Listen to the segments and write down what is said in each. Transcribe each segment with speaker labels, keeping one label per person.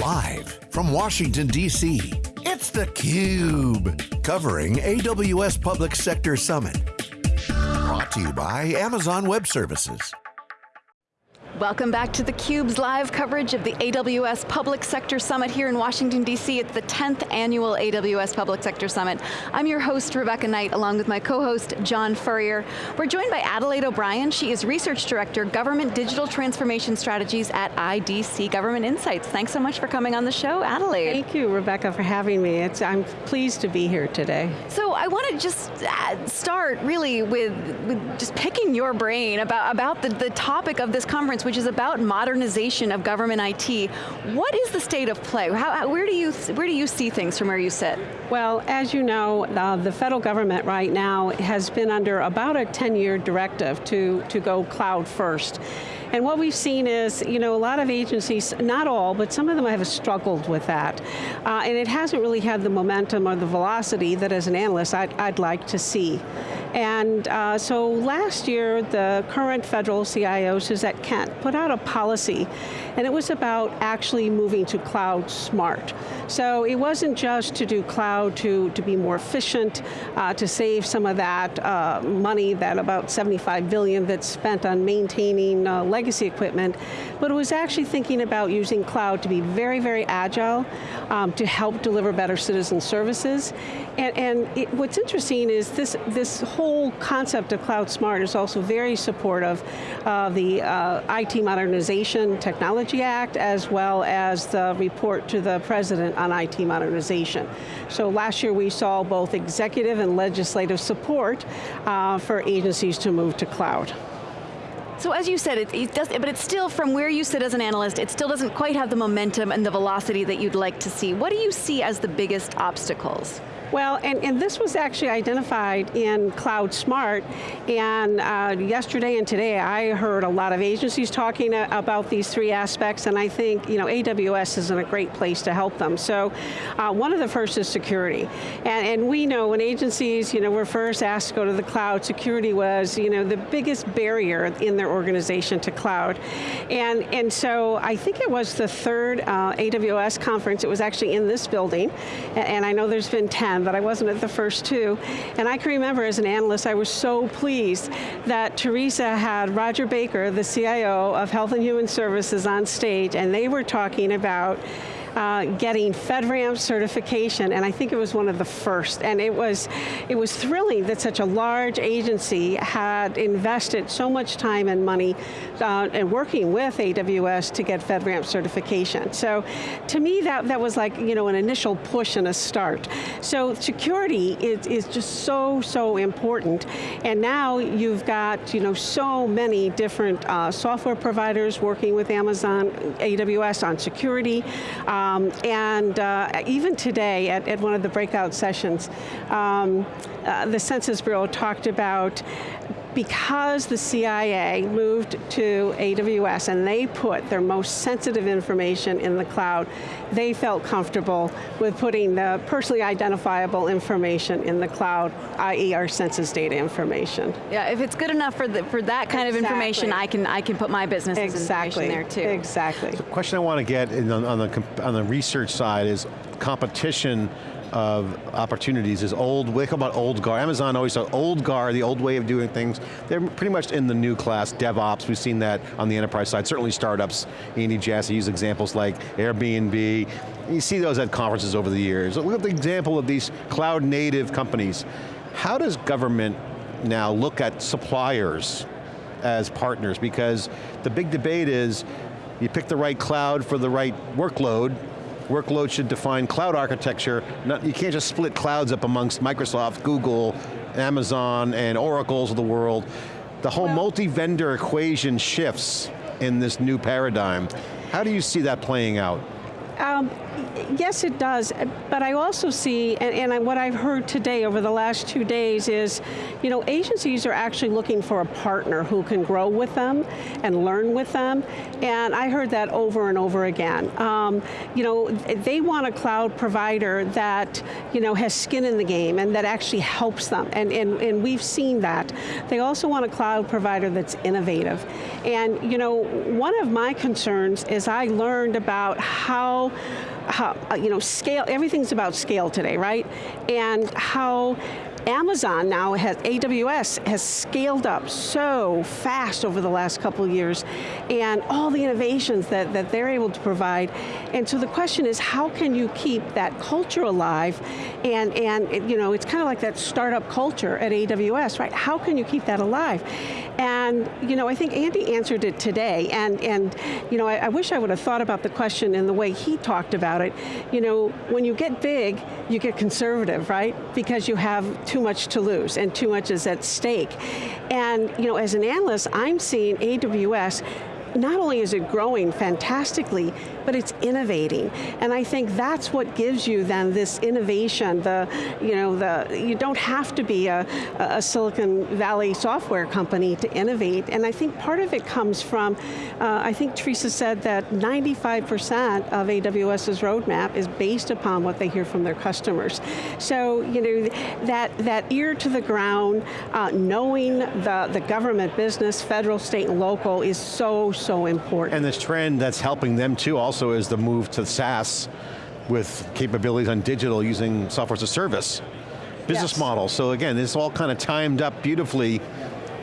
Speaker 1: Live from Washington, D.C., it's theCUBE. Covering AWS Public Sector Summit. Brought to you by Amazon Web Services.
Speaker 2: Welcome back to theCUBE's live coverage of the AWS Public Sector Summit here in Washington, D.C. It's the 10th annual AWS Public Sector Summit. I'm your host, Rebecca Knight, along with my co-host, John Furrier. We're joined by Adelaide O'Brien. She is Research Director, Government Digital Transformation Strategies at IDC Government Insights. Thanks so much for coming on the show, Adelaide.
Speaker 3: Thank you, Rebecca, for having me. It's, I'm pleased to be here today.
Speaker 2: So I want to just uh, start really with, with just picking your brain about, about the, the topic of this conference, which is about modernization of government IT. What is the state of play? How, where, do you, where do you see things from where you sit?
Speaker 3: Well, as you know, uh, the federal government right now has been under about a 10-year directive to, to go cloud first. And what we've seen is, you know, a lot of agencies, not all, but some of them have struggled with that. Uh, and it hasn't really had the momentum or the velocity that as an analyst I'd, I'd like to see. And uh, so last year, the current federal CIO, Suzette Kent, put out a policy, and it was about actually moving to cloud smart. So it wasn't just to do cloud to, to be more efficient, uh, to save some of that uh, money, that about 75 billion that's spent on maintaining uh, legacy equipment, but it was actually thinking about using cloud to be very, very agile, um, to help deliver better citizen services. And, and it, what's interesting is this, this whole concept of Cloud Smart is also very supportive of the uh, IT Modernization Technology Act, as well as the report to the President on IT modernization. So last year we saw both executive and legislative support uh, for agencies to move to cloud.
Speaker 2: So as you said, it, it, does, but it's still, from where you sit as an analyst, it still doesn't quite have the momentum and the velocity that you'd like to see. What do you see as the biggest obstacles?
Speaker 3: Well, and, and this was actually identified in Cloud Smart, and uh, yesterday and today I heard a lot of agencies talking about these three aspects, and I think you know AWS is in a great place to help them. So uh, one of the first is security, and, and we know when agencies you know, were first asked to go to the cloud, security was you know, the biggest barrier in their organization to cloud. And, and so I think it was the third uh, AWS conference, it was actually in this building, and, and I know there's been 10, but I wasn't at the first two. And I can remember as an analyst, I was so pleased that Teresa had Roger Baker, the CIO of Health and Human Services on stage, and they were talking about uh, getting FedRAMP certification, and I think it was one of the first, and it was, it was thrilling that such a large agency had invested so much time and money uh, and working with AWS to get FedRAMP certification. So to me, that, that was like you know, an initial push and a start. So security is, is just so, so important, and now you've got you know, so many different uh, software providers working with Amazon, AWS on security, uh, um, and uh, even today, at, at, one of the breakout sessions, um, uh, the Census Bureau talked about because the CIA moved to AWS and they put their most sensitive information in the cloud, they felt comfortable with putting the personally identifiable information in the cloud, i.e. our census data information.
Speaker 2: Yeah, if it's good enough for, the, for that kind exactly. of information, I can, I can put my business
Speaker 3: exactly.
Speaker 2: information there too.
Speaker 3: Exactly.
Speaker 4: The question I want to get on, on, the, on the research side is competition of opportunities is old, we call about old guard. Amazon always said old guard, the old way of doing things. They're pretty much in the new class, DevOps, we've seen that on the enterprise side. Certainly startups, Andy Jassy use examples like Airbnb. You see those at conferences over the years. Look at the example of these cloud native companies. How does government now look at suppliers as partners? Because the big debate is, you pick the right cloud for the right workload, workload should define cloud architecture. Not, you can't just split clouds up amongst Microsoft, Google, Amazon, and Oracles of the world. The whole well, multi-vendor equation shifts in this new paradigm. How do you see that playing out?
Speaker 3: Um, yes, it does, but I also see, and, and, what I've heard today over the last two days is, you know, agencies are actually looking for a partner who can grow with them and learn with them, and I heard that over and over again. Um, you know, they want a cloud provider that, you know, has skin in the game and that actually helps them, and, and, and we've seen that. They also want a cloud provider that's innovative. And, you know, one of my concerns is I learned about how how, you know, scale, everything's about scale today, right? And how Amazon now has, AWS has scaled up so fast over the last couple of years and all the innovations that, that they're able to provide. And so the question is how can you keep that culture alive and, and you know, it's kind of like that startup culture at AWS, right? How can you keep that alive? And you know, I think Andy answered it today, and, and you know, I, I wish I would have thought about the question in the way he talked about it. You know, when you get big, you get conservative, right? Because you have too much to lose and too much is at stake. And you know, as an analyst, I'm seeing AWS not only is it growing fantastically, but it's innovating. And I think that's what gives you then this innovation, the, you know, the, you don't have to be a, a Silicon Valley software company to innovate. And I think part of it comes from, uh, I think Teresa said that 95% of AWS's roadmap is based upon what they hear from their customers. So, you know, that, that ear to the ground, uh, knowing the, the government business, federal, state, and local is so, so important.
Speaker 4: And this trend that's helping them too also is the move to SaaS with capabilities on digital using software as a service business
Speaker 3: yes.
Speaker 4: model. So again, this all kind of timed up beautifully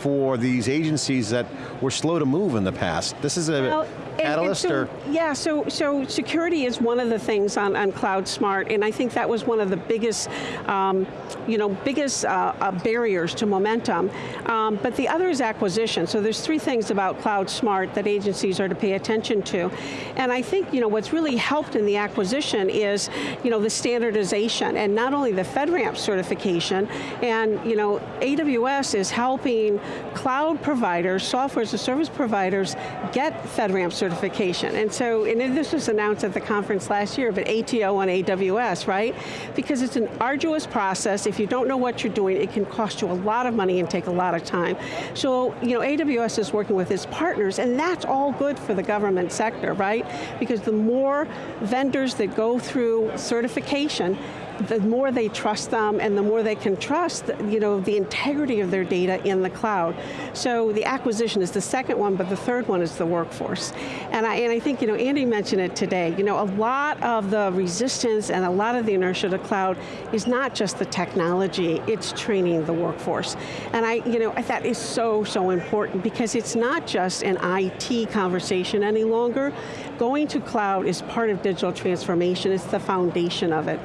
Speaker 4: for these agencies that were slow to move in the past. This is a well, catalyst
Speaker 3: and,
Speaker 4: and
Speaker 3: so, or? Yeah, so, so security is one of the things on, on Cloud Smart, and I think that was one of the biggest, um, you know, biggest uh, uh, barriers to momentum. Um, but the other is acquisition. So there's three things about Cloud Smart that agencies are to pay attention to. And I think, you know, what's really helped in the acquisition is, you know, the standardization, and not only the FedRAMP certification, and, you know, AWS is helping cloud providers, software as a service providers, get FedRAMP certification. And so, and this was announced at the conference last year, but ATO on AWS, right? Because it's an arduous process. If you don't know what you're doing, it can cost you a lot of money and take a lot of time. So, you know, AWS is working with its partners, and that's all good for the government sector, right? Because the more vendors that go through certification, the more they trust them and the more they can trust you know, the integrity of their data in the cloud. So the acquisition is the second one, but the third one is the workforce. And I, and I think, you know, Andy mentioned it today, you know, a lot of the resistance and a lot of the inertia to cloud is not just the technology, it's training the workforce. And I, you know, that is so, so important because it's not just an IT conversation any longer. Going to cloud is part of digital transformation, it's the foundation of it.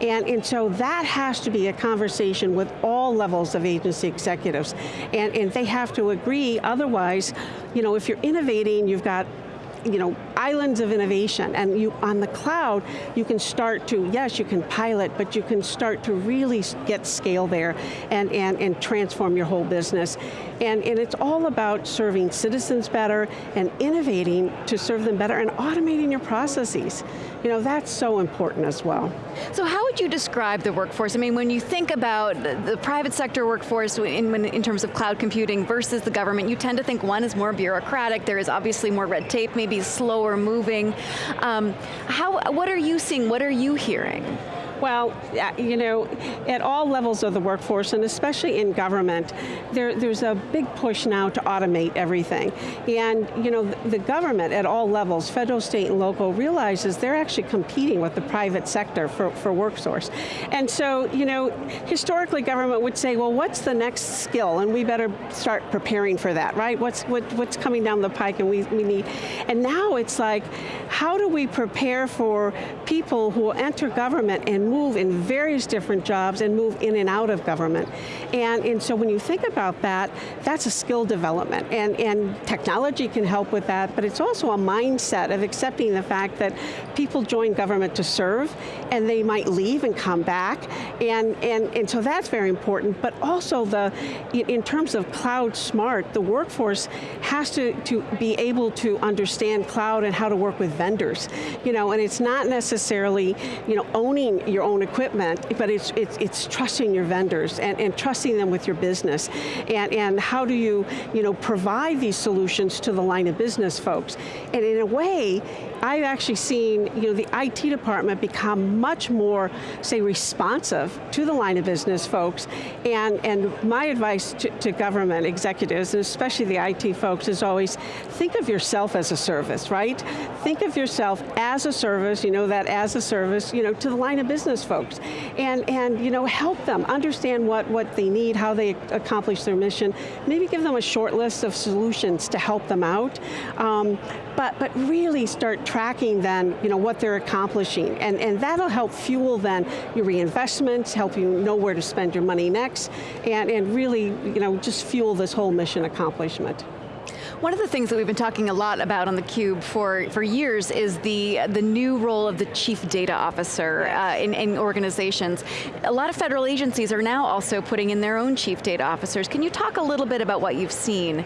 Speaker 3: And, and so that has to be a conversation with all levels of agency executives. And, and they have to agree, otherwise, you know, if you're innovating, you've got you know, islands of innovation, and you on the cloud, you can start to, yes, you can pilot, but you can start to really get scale there and, and, and transform your whole business. And, and it's all about serving citizens better and innovating to serve them better and automating your processes. You know, that's so important as well.
Speaker 2: So how would you describe the workforce? I mean, when you think about the private sector workforce in, in terms of cloud computing versus the government, you tend to think one is more bureaucratic, there is obviously more red tape, maybe slower moving. Um, how, what are you seeing, what are you hearing?
Speaker 3: Well, you know, at all levels of the workforce, and especially in government, there, there's a big push now to automate everything. And you know, the government at all levels, federal, state, and local, realizes they're actually competing with the private sector for, for workforce. And so, you know, historically government would say, well, what's the next skill? And we better start preparing for that, right? What's, what, what's coming down the pike and we, we need. And now it's like, how do we prepare for people who will enter government and move in various different jobs and move in and out of government. And, and so when you think about that, that's a skill development. And, and technology can help with that, but it's also a mindset of accepting the fact that people join government to serve, and they might leave and come back. And, and, and so that's very important, but also the, in terms of cloud smart, the workforce has to, to be able to understand cloud and how to work with vendors. You know, and it's not necessarily, you know, owning your your own equipment, but it's, it's, it's trusting your vendors and, and trusting them with your business. And, and how do you, you know, provide these solutions to the line of business folks? And in a way, I've actually seen you know, the IT department become much more, say, responsive to the line of business folks. And, and my advice to, to government executives, and especially the IT folks, is always think of yourself as a service, right? Think of yourself as a service, you know, that as a service, you know, to the line of business folks. And, and you know, help them understand what, what they need, how they accomplish their mission. Maybe give them a short list of solutions to help them out. Um, but, but really start tracking then you know, what they're accomplishing. And, and that'll help fuel then your reinvestments, help you know where to spend your money next, and, and really you know, just fuel this whole mission accomplishment.
Speaker 2: One of the things that we've been talking a lot about on theCUBE for, for years is the, the new role of the Chief Data Officer uh, in, in organizations. A lot of federal agencies are now also putting in their own Chief Data Officers. Can you talk a little bit about what you've seen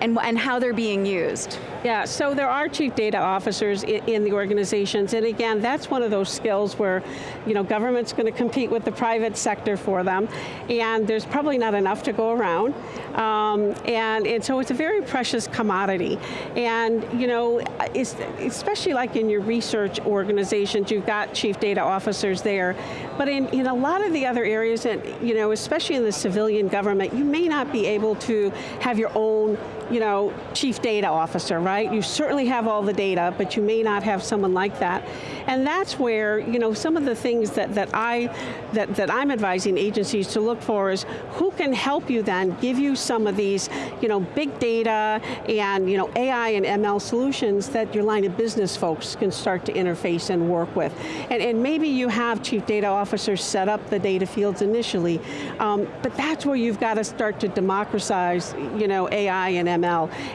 Speaker 2: and, and how they're being used?
Speaker 3: Yeah, so there are chief data officers in, in, the organizations, and again, that's one of those skills where, you know, government's going to compete with the private sector for them, and there's probably not enough to go around, um, and, and so it's a very precious commodity, and you know, especially like in your research organizations, you've got chief data officers there, but in, in a lot of the other areas, and you know, especially in the civilian government, you may not be able to have your own you know, chief data officer, right? You certainly have all the data, but you may not have someone like that. And that's where, you know, some of the things that, that, I, that, that I'm advising agencies to look for is who can help you then, give you some of these, you know, big data and, you know, AI and ML solutions that your line of business folks can start to interface and work with. And, and maybe you have chief data officers set up the data fields initially, um, but that's where you've got to start to democratize, you know, AI and ML.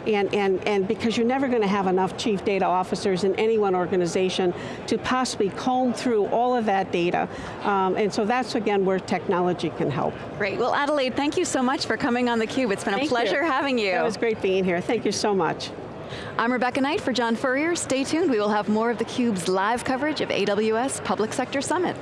Speaker 3: And, and, and because you're never going to have enough chief data officers in any one organization to possibly comb through all of that data. Um, and so that's, again, where technology can help.
Speaker 2: Great, well Adelaide, thank you so much for coming on theCUBE. It's been
Speaker 3: thank
Speaker 2: a pleasure
Speaker 3: you.
Speaker 2: having you.
Speaker 3: It was great being here. Thank you so much.
Speaker 2: I'm Rebecca Knight for John Furrier. Stay tuned, we will have more of theCUBE's live coverage of AWS Public Sector Summit.